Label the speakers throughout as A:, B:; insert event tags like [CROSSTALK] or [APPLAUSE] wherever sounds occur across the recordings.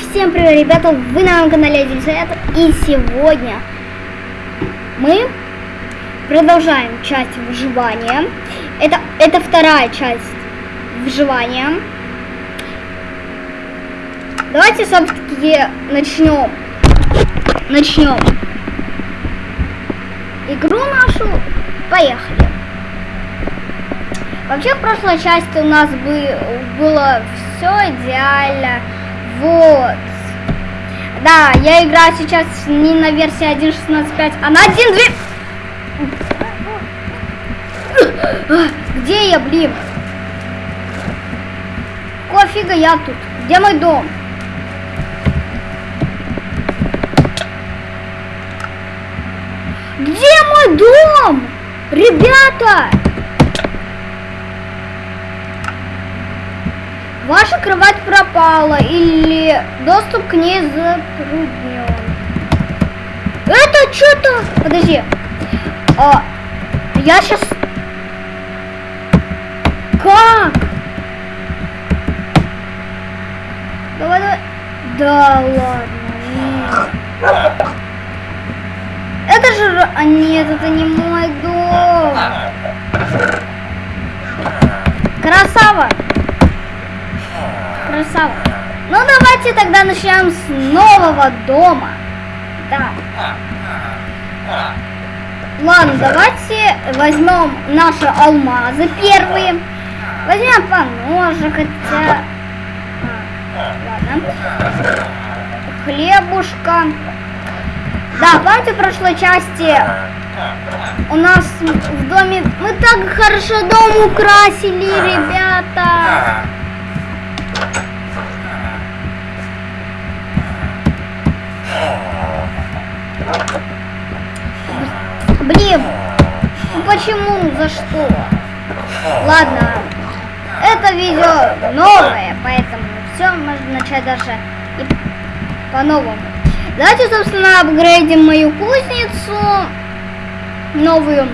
A: всем привет, ребята! Вы на моем канале Одельсовет. И сегодня мы продолжаем часть выживания. Это, это вторая часть выживания. Давайте, все-таки, начнем. Начнем игру нашу. Поехали. Вообще, в прошлой части у нас бы, было все идеально. Вот. Да, я играю сейчас не на версии 1.16.5, а на 1.2. Где я, блин? Кофига я тут? Где мой дом? Где мой дом? Ребята! Ваша кровать пропала или доступ к ней затруднен. Это что-то... Подожди. А, я сейчас... Как? Давай, давай. Да ладно. Это же... А нет, это не мой дом. Красава. Красава. Ну давайте тогда начнем с нового дома. Да. Ладно, давайте возьмем наши алмазы первые. Возьмем по ножу, хотя... А, ладно. Хлебушка. Да, помните в прошлой части у нас в доме... Мы так хорошо дом украсили, ребята. Блин, ну почему, за что? Ладно, это видео новое, поэтому все можно начать даже по-новому. Давайте, собственно, апгрейдим мою кузницу новую.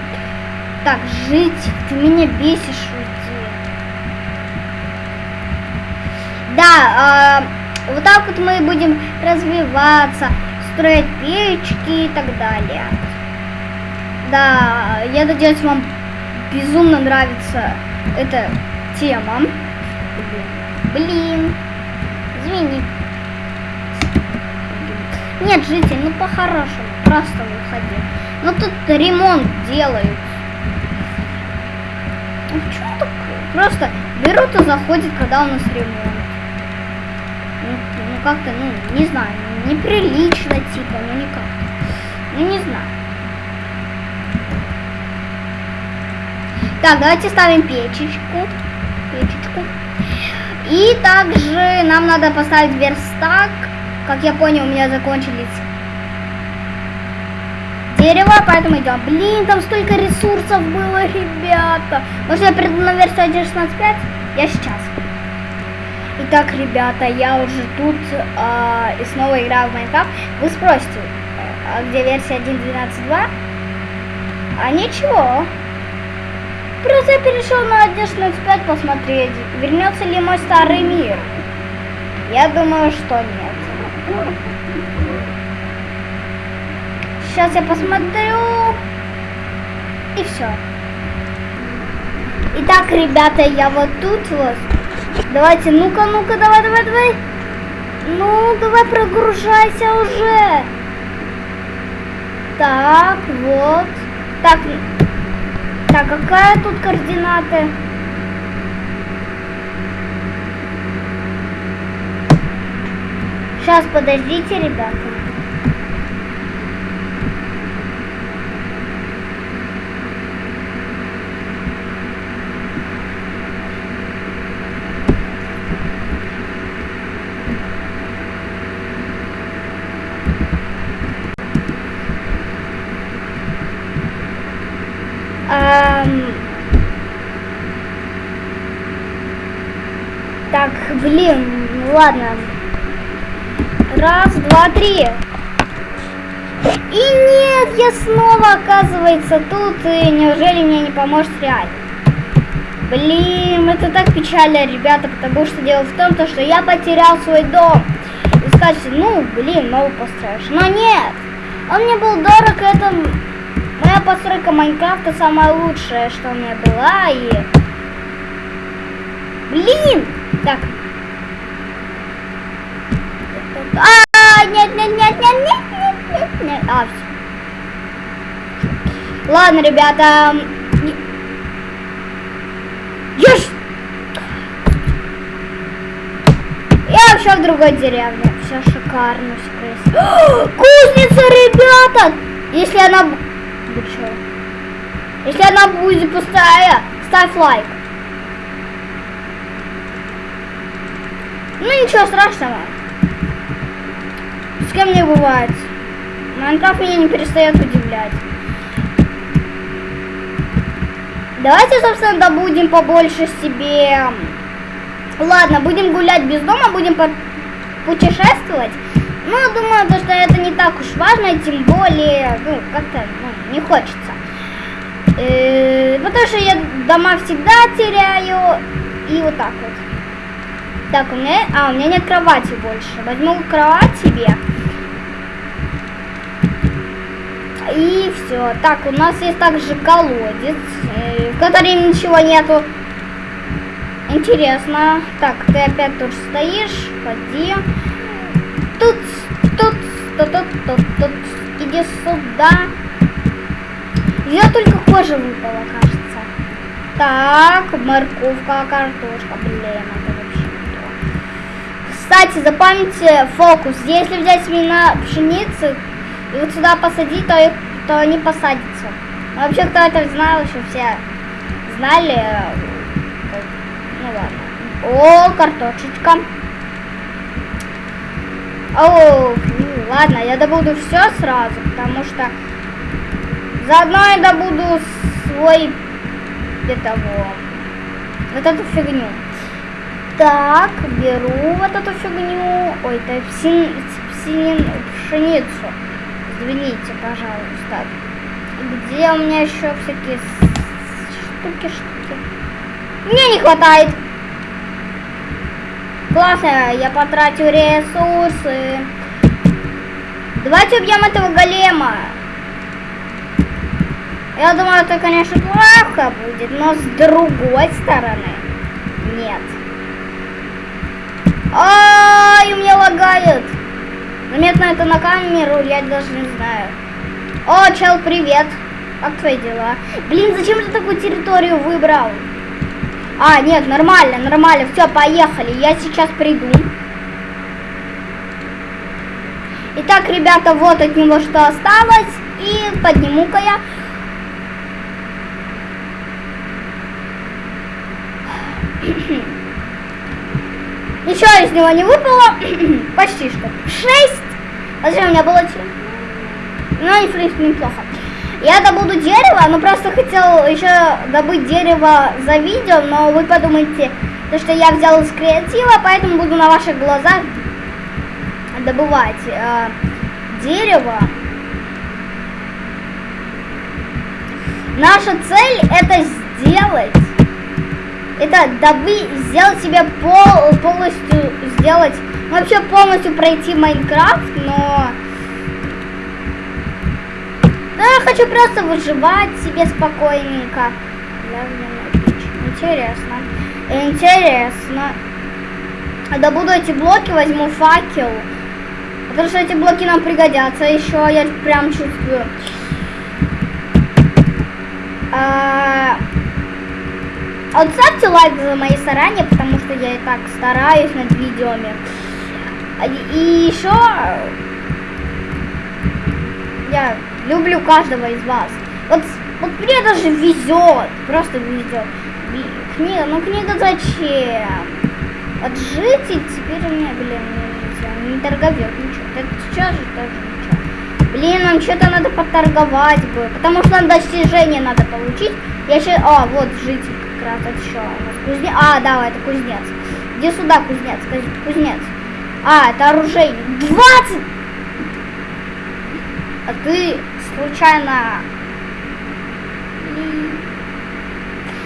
A: Так, жить, ты меня бесишь, уйди. Да, э, вот так вот мы будем развиваться, строить печки и так далее. Да, я надеюсь, вам безумно нравится эта тема. Блин, извини. Нет, житель, ну по-хорошему, просто выходи. Ну тут ремонт делают. Ну почему так? Просто берут и заходят, когда у нас ремонт. Ну, ну как-то, ну, не знаю, неприлично типа, ну никак. Ну не знаю. Так, давайте ставим печечку. Печечку. И также нам надо поставить верстак. Как я понял, у меня закончились дерево, поэтому идем. Блин, там столько ресурсов было, ребята. Может, я приду на версию 1.16.5? Я сейчас. Итак, ребята, я уже тут э, и снова играю в Майнкрафт. Вы спросите, а где версия 1.12.2? А ничего. Просто перешел на 1.16.5 посмотреть, вернется ли мой старый мир. Я думаю, что нет. Сейчас я посмотрю. И все. Итак, ребята, я вот тут вот. Давайте, ну-ка, ну-ка, давай, давай, давай. Ну, давай прогружайся уже. Так, вот. Так, так, какая тут координаты? Сейчас, подождите, ребята. Эм... Так, блин, ну ладно. Раз, два, три. И нет, я снова, оказывается, тут. И неужели мне не поможет реально? Блин, это так печально, ребята, потому что дело в том, то, что я потерял свой дом. И скажете, ну, блин, новый построишь. Но нет, он мне был дорог, это моя постройка Майнкрафта самая лучшая, что у меня была, и... Блин! Так. Ладно, ребята. Я. Я вообще в другой деревне. Все шикарно, все красиво. Кузница, ребята! Если она... Если она будет пустая, ставь лайк. Ну ничего страшного. С кем не бывает. Майнкрафт меня не перестает удивлять. Давайте, собственно, добудем побольше себе... Ладно, будем гулять без дома, будем путешествовать. Ну, думаю, то, что это не так уж важно, тем более, ну, как-то ну, не хочется. Э -э потому что я дома всегда теряю. И вот так вот. Так, у меня... А, у меня нет кровати больше. Возьму кровать себе. И все. Так, у нас есть также колодец, э, в котором ничего нету. Интересно. Так, ты опять тут стоишь. Ходи. Тут, тут, тут, тут, тут, тут. Иди сюда. Я только кожа выпала, кажется. Так, морковка, картошка. Блин, это вообще не то. Кстати, запомните фокус. Если взять семена пшеницы, и вот сюда посадить, то, то они посадятся. Вообще, кто это знал, еще все знали. Ну ладно. О, картошечка. О, ну, ладно, я добуду все сразу, потому что заодно я добуду свой этого вот эту фигню. Так, беру вот эту фигню. Ой, это псин, псин, пшеницу. Извините, пожалуйста. Где у меня еще всякие штуки, штуки? Мне не хватает. Классно, я потратил ресурсы. Давайте убьем этого голема. Я думаю, это, конечно, плохо будет, но с другой стороны, нет. Ай, у меня лагает. Заметно это на камеру, я даже не знаю. О, чел, привет. Как твои дела? Блин, зачем ты такую территорию выбрал? А, нет, нормально, нормально. Все, поехали. Я сейчас приду. Итак, ребята, вот от него что осталось. И подниму-ка я. Ничего из него не выпало. [CLEARS THROAT] Почти что. Шесть. Зачем у меня было 7? Ну, в принципе, неплохо. Я добуду дерево, но просто хотел еще добыть дерево за видео, но вы подумайте, то, что я взял из креатива, поэтому буду на ваших глазах добывать э, дерево. Наша цель это сделать это дабы сделать себе пол, полностью сделать, вообще полностью пройти Майнкрафт, но да, я хочу просто выживать себе спокойненько. Интересно. Интересно. Добуду эти блоки, возьму факел. Потому что эти блоки нам пригодятся еще, я прям чувствую. А, а вот ставьте лайк за мои старания, потому что я и так стараюсь над видеоми. И еще я люблю каждого из вас. Вот, вот мне даже везет, просто везет. Книга, ну книга зачем? Вот жить и теперь у меня, блин, не торговет ничего. Это сейчас же тоже ничего. Блин, нам что-то надо поторговать бы, потому что нам достижение надо получить. Я сейчас, а, вот житель раз еще у нас кузнец. А, да, это кузнец. Где сюда кузнец? Кузнец. А, это оружейник. 20! А ты случайно...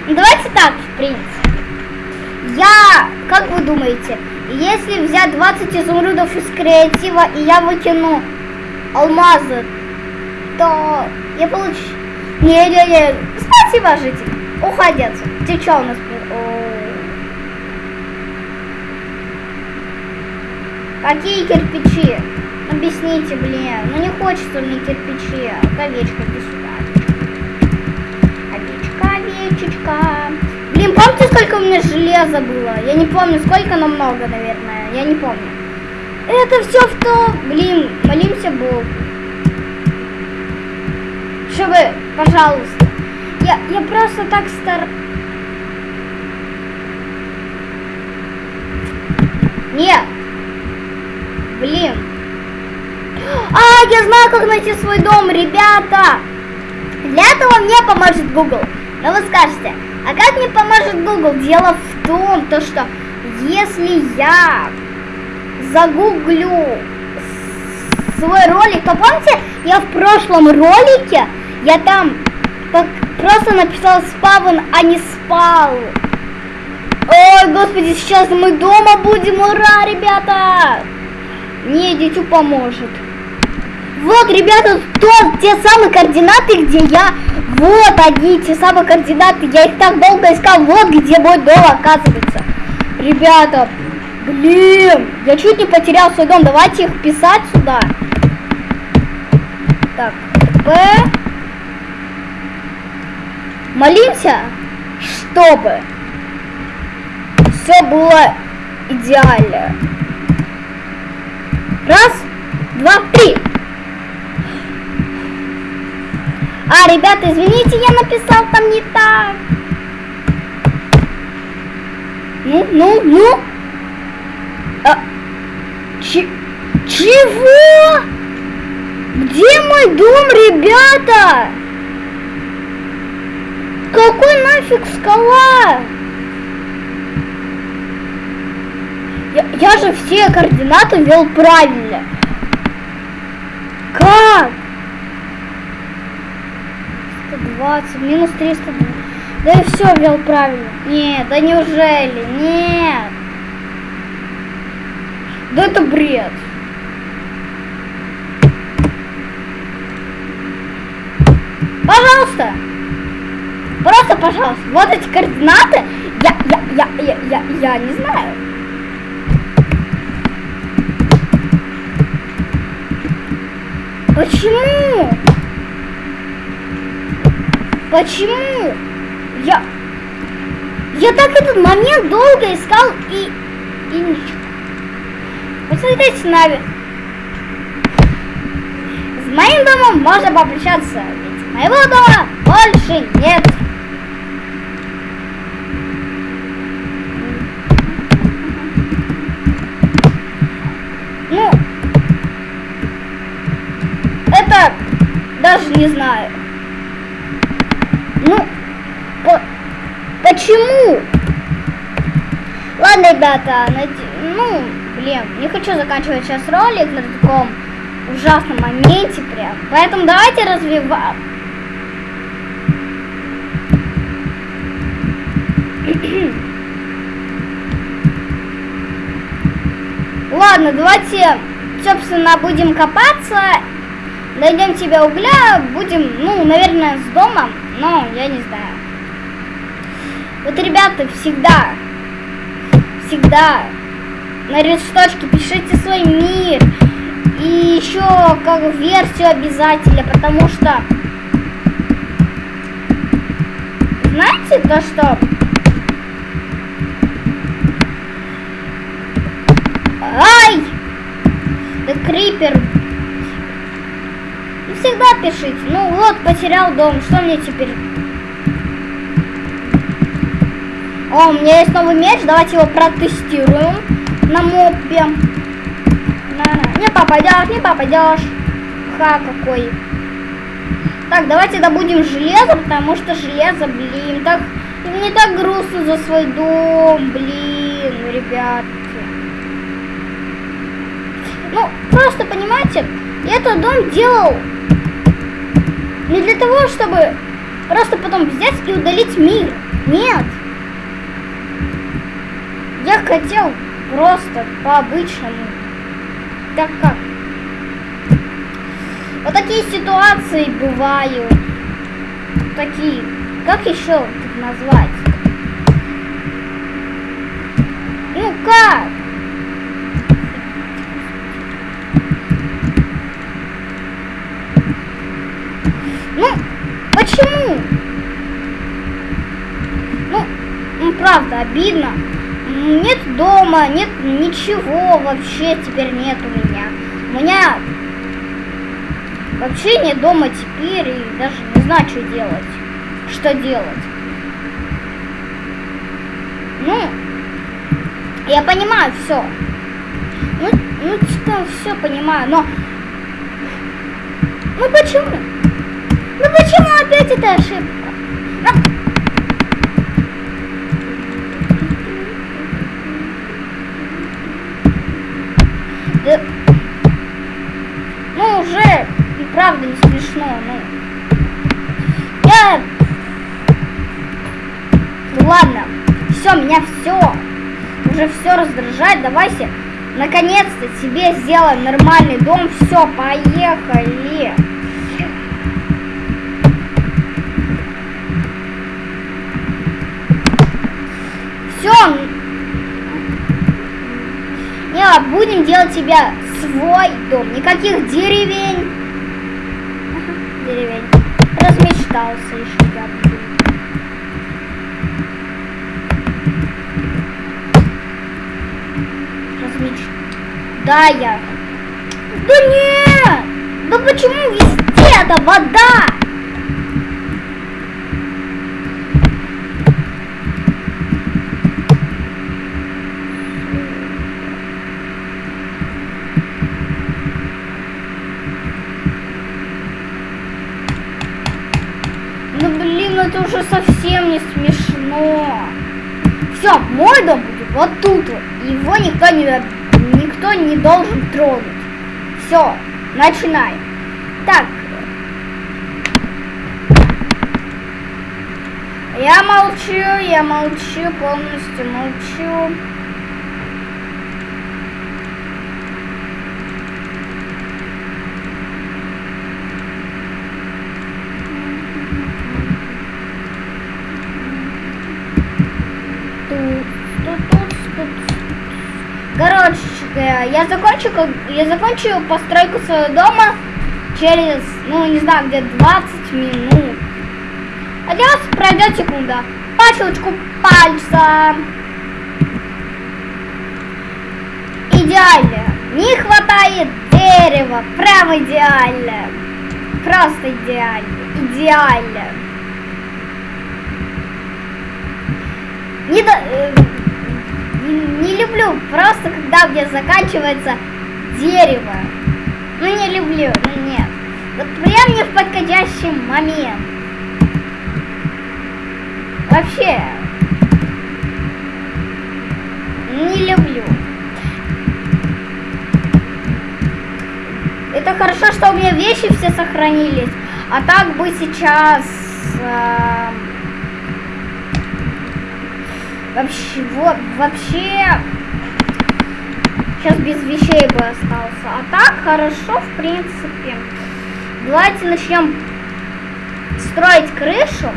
A: Ну, давайте так, в принципе. Я, как вы думаете, Если взять 20 изумрудов из креатива, и я выкину алмазы, то я получу... Не-не-не, спасибо, житель. Отсюда. Ты что у нас... Какие кирпичи? Объясните, блин. Ну не хочется мне кирпичи. Овечка, иди сюда. Овечка, овечечка. Блин, помните, сколько у меня железа было? Я не помню, сколько, но много, наверное. Я не помню. Это все в то... Блин, молимся Богу. Чтобы, пожалуйста. Я, я просто так стар... Нет. Блин. А, я знаю, как найти свой дом, ребята. Для этого мне поможет Google. Но вы скажете, а как мне поможет Google? Дело в том, то что если я загуглю свой ролик, то помните, я в прошлом ролике, я там просто написал спавн, а не спал. Ой, господи, сейчас мы дома будем, ура, ребята! Не, дитю поможет. Вот, ребята, то, те самые координаты, где я... Вот они, те самые координаты. Я их так долго искал. Вот где мой дом оказывается. Ребята, блин, я чуть не потерял свой дом. Давайте их писать сюда. Так, П. Молимся, чтобы все было идеально. Раз, два, три. А, ребята, извините, я написал там не так. Ну, ну, ну. А, чего? Где мой дом, ребята? Какой нафиг скала? Я, я же все координаты ввел правильно. Как? 120, минус 300. Да и все ввел правильно. Нет, да неужели? Нет. Да это бред. Пожалуйста. Просто, пожалуйста. Вот эти координаты. Я, я, я, я, я, я не знаю. Почему? Почему? Я... Я так этот момент долго искал и... И ничего. Посмотрите нами. С моим домом можно попрощаться, ведь моего дома больше нет. Ну, это даже не знаю. Ну, по почему? Ладно, ребята, ну, блин, не хочу заканчивать сейчас ролик на таком ужасном моменте прям. Поэтому давайте развиваем. Ладно, давайте, собственно, будем копаться найдем тебе угля, будем, ну, наверное, с домом, но я не знаю. Вот, ребята, всегда, всегда на листочке пишите свой мир. И еще как версию обязательно, потому что знаете то, что Ай! Да крипер всегда пишите. Ну вот, потерял дом, что мне теперь? О, у меня есть новый меч, давайте его протестируем на мопе. Не попадешь, не попадешь. Ха, какой. Так, давайте добудем железо, потому что железо, блин, так... Мне так грустно за свой дом, блин, ребятки. Ну, просто, понимаете, этот дом делал не для того, чтобы просто потом взять и удалить мир. Нет. Я хотел просто по-обычному. Так как? Вот такие ситуации бывают. Такие. Как еще назвать? Ну как? Ну, почему? Ну, ну правда, обидно. Нет дома, нет ничего вообще теперь нет у меня. У меня вообще нет дома теперь и даже не знаю, что делать. Что делать. Ну, я понимаю все. Ну, ну что, все понимаю, но... Ну почему? Ну почему опять эта ошибка? Ну, Да... Ну, уже и правда не смешно, ну. Я... Ну, ладно, все, меня все, уже все раздражает, давайте наконец-то себе сделаем нормальный дом, все, поехали. Все, не, будем делать себя свой дом. Никаких деревень. Деревень. Размечтался еще я. Да, я. Да нет! Да почему везде это вода? Ну блин, это уже совсем не смешно. Все, мой дом будет вот тут вот. Его никто не, никто не должен тронуть. Все, начинаем. Так. Я молчу, я молчу, полностью молчу. Короче, я закончу, я закончу постройку своего дома через, ну, не знаю, где 20 минут. А для пройдет секунда. По щелчку пальца. Идеально. Не хватает дерева. Прям идеально. Просто идеально. Идеально. Не, до, э, не, люблю просто, когда у меня заканчивается дерево. Ну, не люблю, ну нет. Вот прям не в подходящий момент. Вообще, не люблю. Это хорошо, что у меня вещи все сохранились. А так бы сейчас... Э, вообще, вот, вообще... Сейчас без вещей бы остался. А так хорошо, в принципе. Давайте начнем строить крышу.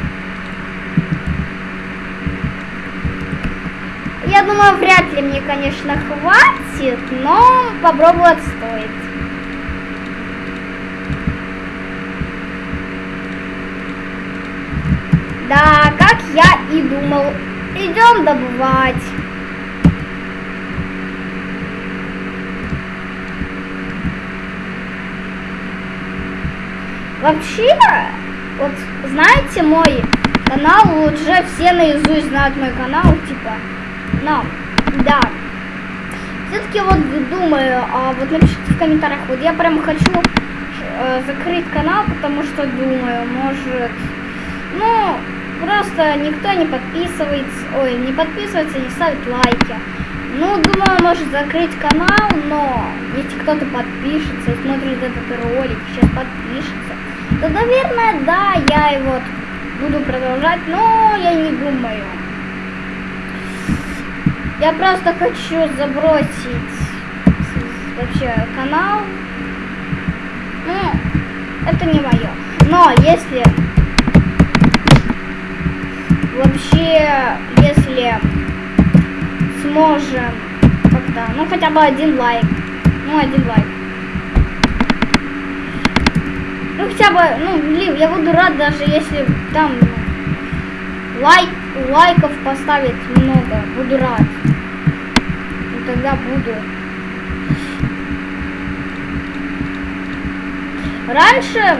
A: Я думаю, вряд ли мне, конечно, хватит, но попробовать стоит. Да, как я и думал. Идем добывать. Вообще, вот знаете мой канал, уже все наизусть знают мой канал, типа, но, да. Все-таки вот думаю, а вот напишите в комментариях, вот я прям хочу э, закрыть канал, потому что думаю, может, ну, просто никто не подписывается, ой, не подписывается, не ставит лайки. Ну, думаю, может закрыть канал, но если кто-то подпишется и смотрит этот ролик, сейчас подпишется, то, наверное, да, я его буду продолжать, но я не думаю. Я просто хочу забросить вообще канал. Ну, это не мое. Но если вообще, если сможем как-то, ну хотя бы один лайк, ну один лайк. Ну хотя бы, ну блин, я буду рад даже если там ну, лайк, лайков поставить много, буду рад. И тогда буду. Раньше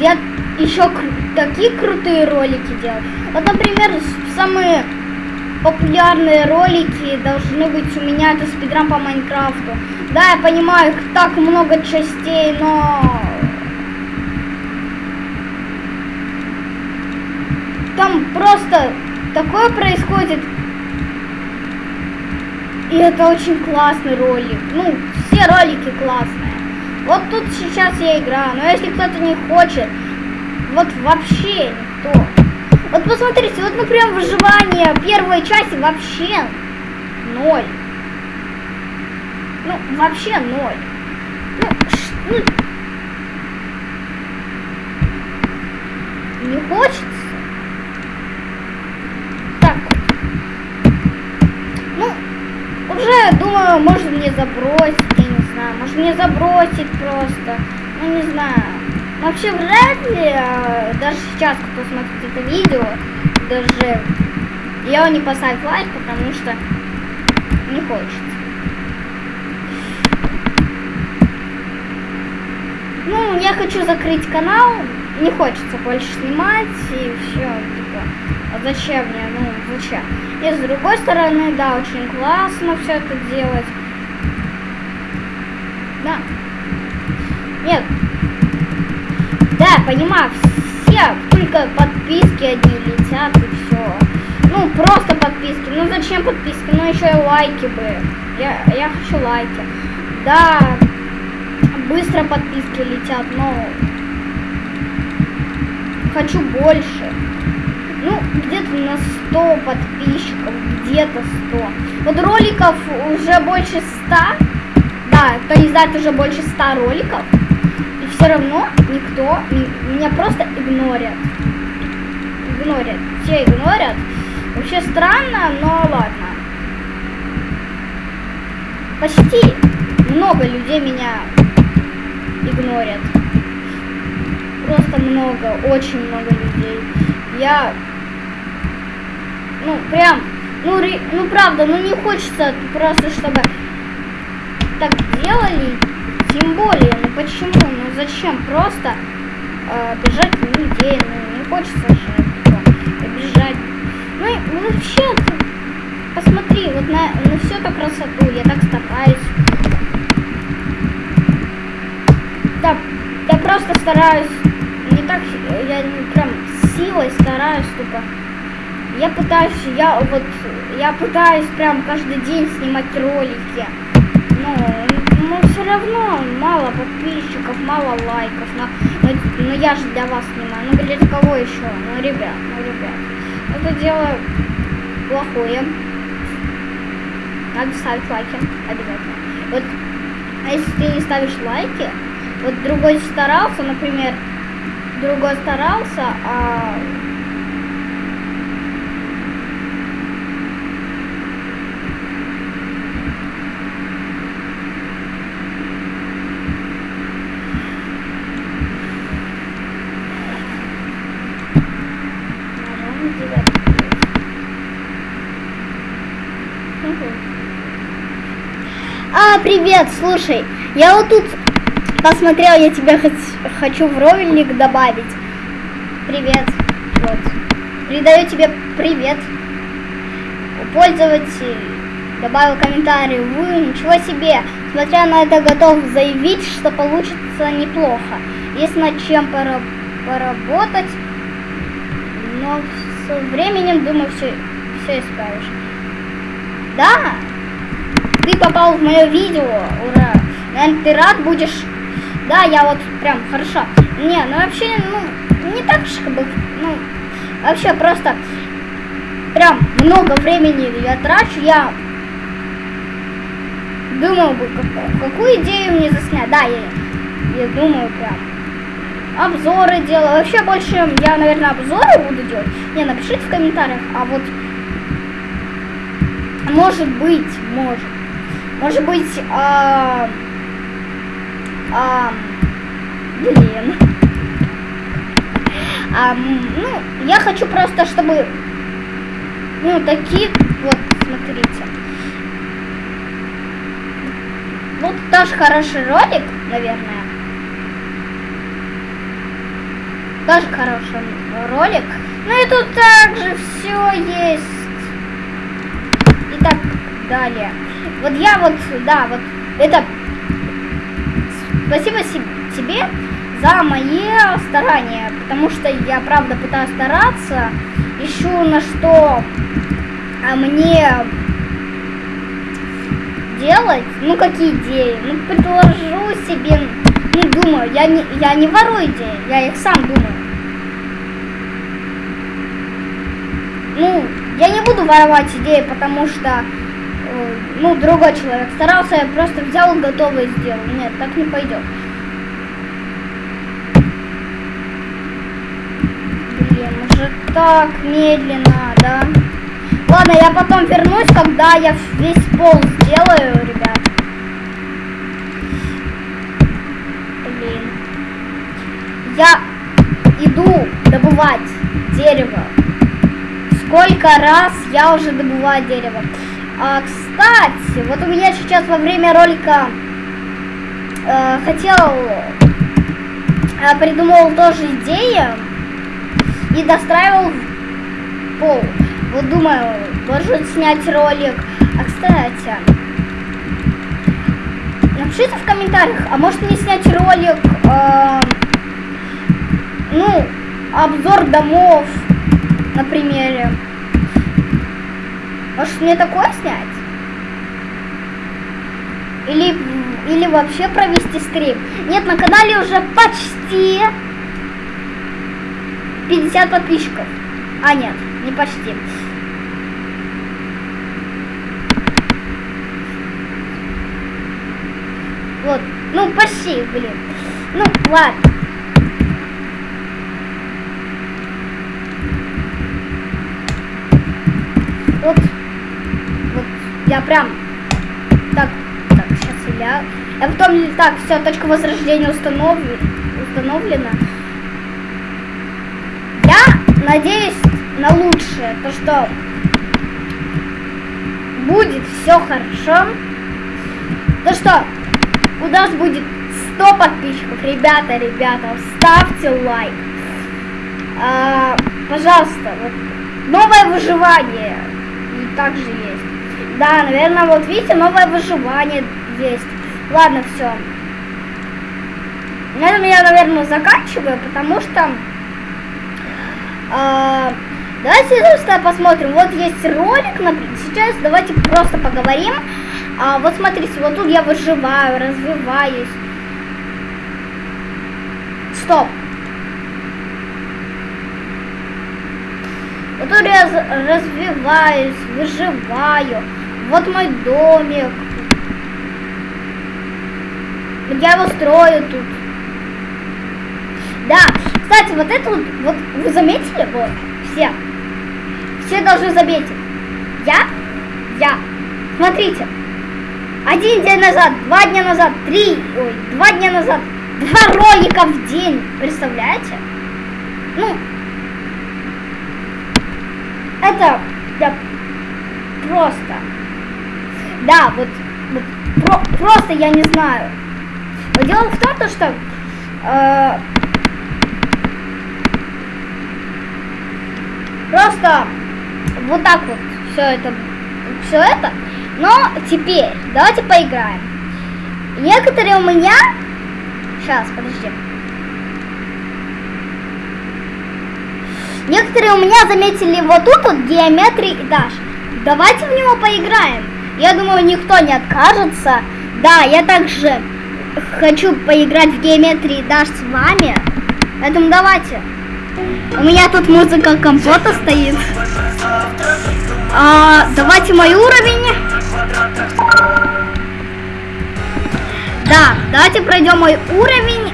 A: я еще кру такие крутые ролики делал. Вот, например, самые популярные ролики должны быть у меня это спидран по Майнкрафту. Да, я понимаю, их так много частей, но там просто такое происходит. И это очень классный ролик. Ну, все ролики классные. Вот тут сейчас я играю. Но если кто-то не хочет, вот вообще никто. Вот посмотрите, вот, например, выживание первой части вообще ноль. Ну, вообще ноль. Ну, ну, не хочется. Так. Ну, уже, думаю, может мне забросить, я не знаю. Может мне забросить просто. Ну, не знаю. Вообще вряд ли, а, даже сейчас, кто смотрит это видео, даже я не поставить лайк, потому что не хочется. Ну, я хочу закрыть канал, не хочется больше снимать, и все, типа, а зачем мне, ну, зачем? И с другой стороны, да, очень классно все это делать. Да. Нет, да, понимаю, все только подписки одни летят и все. Ну, просто подписки. Ну, зачем подписки? Ну, еще и лайки бы. Я, я хочу лайки. Да, быстро подписки летят, но хочу больше. Ну, где-то на 100 подписчиков, где-то 100. Вот роликов уже больше 100. Да, кто не знает, уже больше 100 роликов все равно никто меня просто игнорит. Игнорит. Все игнорят. Вообще странно, но ладно. Почти много людей меня игнорят. Просто много, очень много людей. Я, ну, прям, ну, ре, ну, правда, ну, не хочется просто, чтобы так делали, тем более, ну почему? Ну зачем? Просто э, бежать людей, ну не хочется же бежать. Ну и ну, вообще, посмотри, вот на, на всю эту красоту, я так стараюсь. Да, я просто стараюсь, не так, я прям силой стараюсь, типа, я пытаюсь, я вот, я пытаюсь прям каждый день снимать ролики. Ну, все равно мало подписчиков, мало лайков. Но, но, но я же для вас снимаю. Ну, для кого еще? Ну, ребят, ну, ребят. Это дело плохое. Надо ставить лайки обязательно. Вот, а если ты не ставишь лайки, вот другой старался, например, другой старался, а А, привет, слушай, я вот тут посмотрел, я тебя хочу в ролик добавить. Привет, вот. Передаю тебе привет. Пользователь добавил комментарий. Вы ничего себе. Смотря на это, готов заявить, что получится неплохо. Есть над чем поработать, но со временем, думаю, все, все исправишь. Да, ты попал в мое видео, ура. Наверное, ты рад будешь. Да, я вот прям хорошо. Не, ну вообще, ну, не так же, бы, ну, вообще просто прям много времени я трачу, я думал бы, как, какую идею мне заснять. Да, я, я думаю прям. Обзоры делаю. Вообще больше я, наверное, обзоры буду делать. Не, напишите в комментариях. А вот может быть, может. Может быть, а, а, блин. А, ну, я хочу просто, чтобы, ну, такие, вот, смотрите. Вот тоже хороший ролик, наверное. Тоже хороший ролик. Ну и тут также все есть. И так далее. Вот я вот, да, вот это... Спасибо тебе за мои старания, потому что я правда пытаюсь стараться, ищу на что а мне делать, ну какие идеи, ну предложу себе, ну думаю, я не, я не ворую идеи, я их сам думаю. Ну, я не буду воровать идеи, потому что, ну, другой человек старался, я просто взял готовое сделал. Нет, так не пойдет. уже так медленно, да? Ладно, я потом вернусь, когда я весь пол сделаю, ребят. Блин. Я иду добывать дерево. Сколько раз я уже добываю дерево. А, кстати, вот у меня сейчас во время ролика э, хотел, э, придумал тоже идею и достраивал пол. Вот думаю, может снять ролик. А кстати, напишите в комментариях, а может мне снять ролик, э, ну, обзор домов на примере. Может мне такое снять? Или, или вообще провести стрим? Нет, на канале уже почти 50 подписчиков. А, нет, не почти. Вот, ну почти, блин. Ну, ладно. Вот, я прям, так, так, сейчас я, я потом, так, все, точка возрождения установлена, установлена надеюсь на лучшее, то что будет все хорошо, то что у нас будет 100 подписчиков, ребята, ребята, ставьте лайк, а, пожалуйста, вот новое выживание и также есть, да, наверное, вот видите, новое выживание есть, ладно, все, на этом я, наверное, заканчиваю, потому что а, давайте просто посмотрим. Вот есть ролик, например. Сейчас давайте просто поговорим. А, вот смотрите, вот тут я выживаю, развиваюсь. Стоп. Вот тут я развиваюсь, выживаю. Вот мой домик. Я его строю тут. Да, кстати, вот это вот, вот вы заметили? Вот, все. Все должны заметить. Я, я. Смотрите. Один день назад, два дня назад, три, ой, два дня назад, два ролика в день. Представляете? Ну, это, да, просто. Да, вот, вот про, просто я не знаю. Но дело в том, что э, Просто вот так вот все это, все это. Но теперь давайте поиграем. Некоторые у меня... Сейчас, подожди. Некоторые у меня заметили вот тут вот геометрии этаж. Давайте в него поиграем. Я думаю, никто не откажется. Да, я также хочу поиграть в геометрии этаж с вами. Поэтому давайте. У меня тут музыка компота стоит. А, давайте мой уровень. Да, давайте пройдем мой уровень.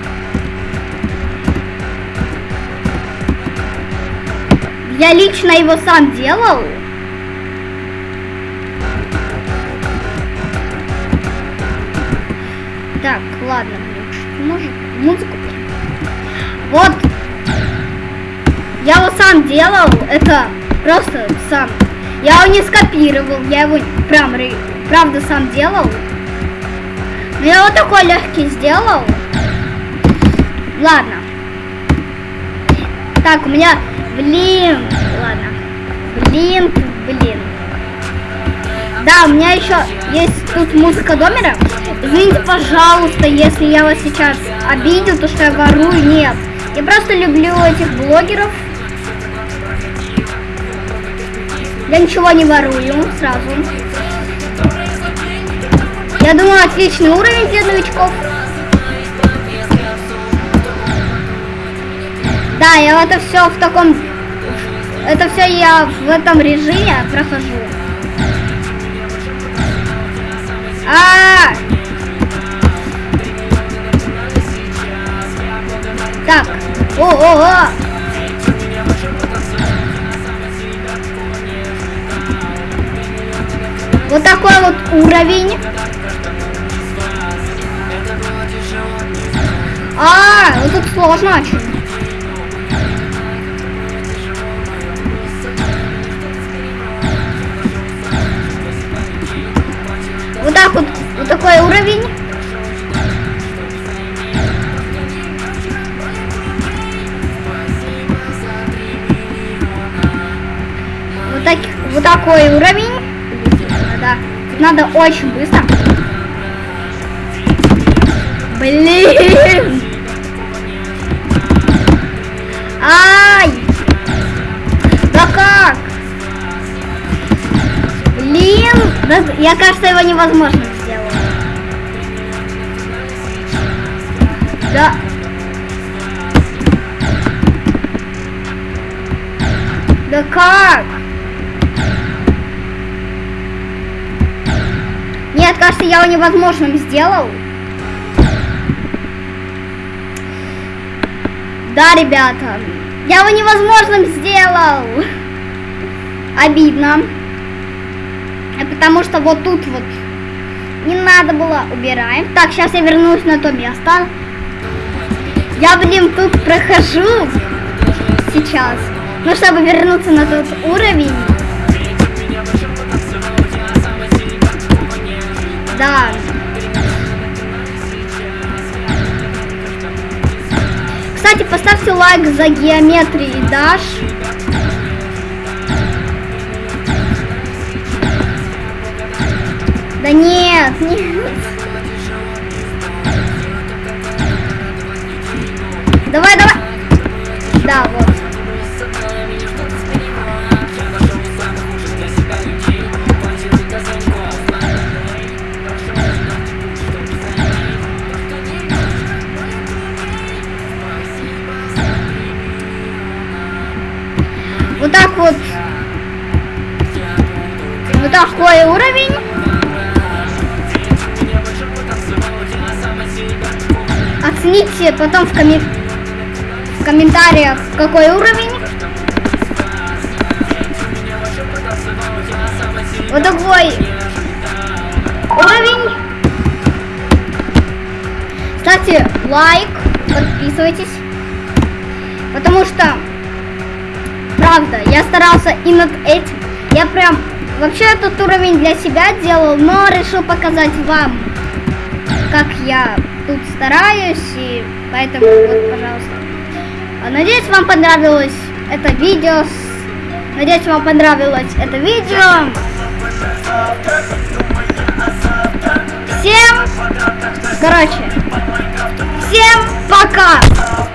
A: Я лично его сам делал. Так, ладно, может музыку. Вот. Я его сам делал. Это просто сам. Я его не скопировал. Я его прям правда сам делал. Но я вот такой легкий сделал. Ладно. Так, у меня... Блин. Ладно. Блин. Да, у меня еще есть тут музыка домера. Извините, пожалуйста, если я вас сейчас обидел, то что я ворую. Нет. Я просто люблю этих блогеров. Я ничего не ворую сразу. Я думаю, отличный уровень для новичков. Да, я это все в таком... Это все я в этом режиме прохожу. А! Так. О-о-о! Вот такой вот уровень. А, вот тут сложно очень. Уровень. Вот, так, вот такой уровень. Да, надо очень быстро. Блин! Ай! Да как? Блин! Я, кажется, его невозможно я его невозможным сделал. Да, ребята, я его невозможным сделал. Обидно. Потому что вот тут вот не надо было. Убираем. Так, сейчас я вернусь на то место. Я, блин, тут прохожу сейчас. Ну, чтобы вернуться на тот уровень. Да. Кстати, поставьте лайк за геометрии Даш. Да нет, [LAUGHS] нет. Давай, давай. Да, вот. Так вот. Вот такой уровень. Оцените потом в, коммен... в комментариях, какой уровень. Вот такой уровень. Ставьте лайк, подписывайтесь. Потому что правда, я старался и над этим. Я прям вообще этот уровень для себя делал, но решил показать вам, как я тут стараюсь, и поэтому вот, пожалуйста. Надеюсь, вам понравилось это видео. Надеюсь, вам понравилось это видео. Всем, короче, всем пока!